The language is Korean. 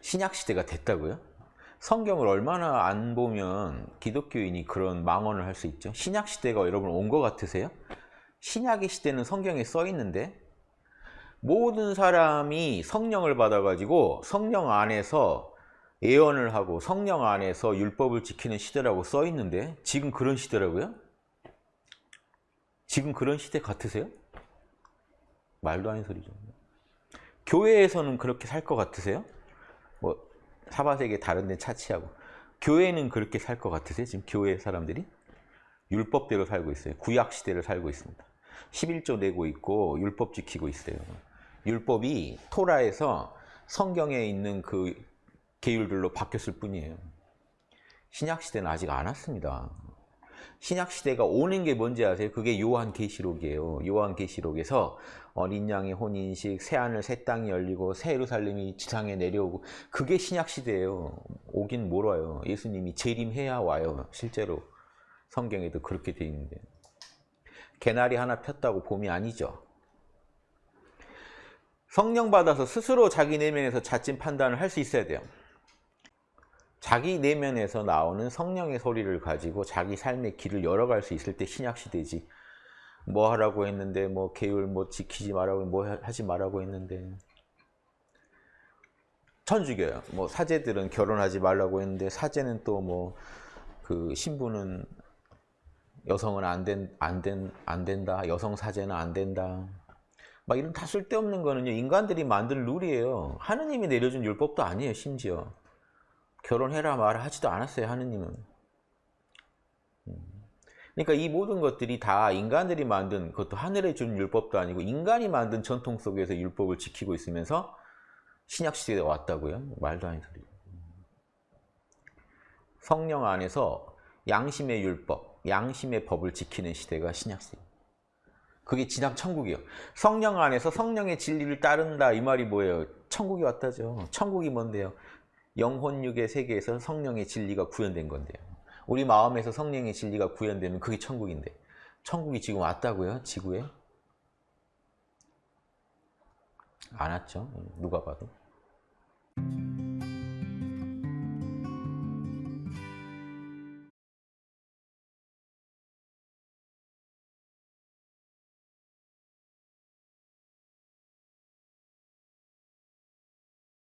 신약시대가 됐다고요? 성경을 얼마나 안 보면 기독교인이 그런 망언을 할 수 있죠? 신약시대가 여러분 온 것 같으세요? 신약의 시대는 성경에 써 있는데 모든 사람이 성령을 받아가지고 성령 안에서 예언을 하고 성령 안에서 율법을 지키는 시대라고 써 있는데 지금 그런 시대라고요? 지금 그런 시대 같으세요? 말도 안 되는 소리죠. 교회에서는 그렇게 살 것 같으세요? 뭐 사바세계 다른 데 차치하고 교회는 그렇게 살 것 같으세요? 지금 교회 사람들이? 율법대로 살고 있어요. 구약 시대를 살고 있습니다. 11조 내고 있고 율법 지키고 있어요. 율법이 토라에서 성경에 있는 그 계율들로 바뀌었을 뿐이에요. 신약 시대는 아직 안 왔습니다. 신약 시대가 오는 게 뭔지 아세요? 그게 요한 계시록이에요. 요한 계시록에서 어린 양의 혼인식, 새 하늘 새 땅이 열리고 새 예루살렘이 지상에 내려오고 그게 신약 시대예요. 오긴 뭘 와요. 예수님이 재림해야 와요. 실제로 성경에도 그렇게 돼 있는데 개나리 하나 폈다고 봄이 아니죠. 성령 받아서 스스로 자기 내면에서 자진 판단을 할 수 있어야 돼요. 자기 내면에서 나오는 성령의 소리를 가지고 자기 삶의 길을 열어갈 수 있을 때 신약 시대지. 뭐 하라고 했는데 뭐 계율 뭐 지키지 말라고 뭐 하지 말라고 했는데 천주교요. 뭐 사제들은 결혼하지 말라고 했는데 사제는 또 뭐 그 신부는 여성은 안 된 안 된 안 된다. 여성 사제는 안 된다. 막 이런 다 쓸데없는 거는요. 인간들이 만든 룰이에요. 하느님이 내려준 율법도 아니에요. 심지어. 결혼해라 말아 하지도 않았어요. 하느님은. 그러니까 이 모든 것들이 다 인간들이 만든 그것도 하늘에 준 율법도 아니고 인간이 만든 전통 속에서 율법을 지키고 있으면서 신약 시대에 왔다고요? 말도 안 되는 소리. 성령 안에서 양심의 율법, 양심의 법을 지키는 시대가 신약 시대. 그게 진짜 천국이에요. 성령 안에서 성령의 진리를 따른다 이 말이 뭐예요? 천국이 왔다죠. 천국이 뭔데요? 영혼육의 세계에서 성령의 진리가 구현된 건데요. 우리 마음에서 성령의 진리가 구현되면 그게 천국인데 천국이 지금 왔다고요? 지구에? 안 왔죠. 누가 봐도.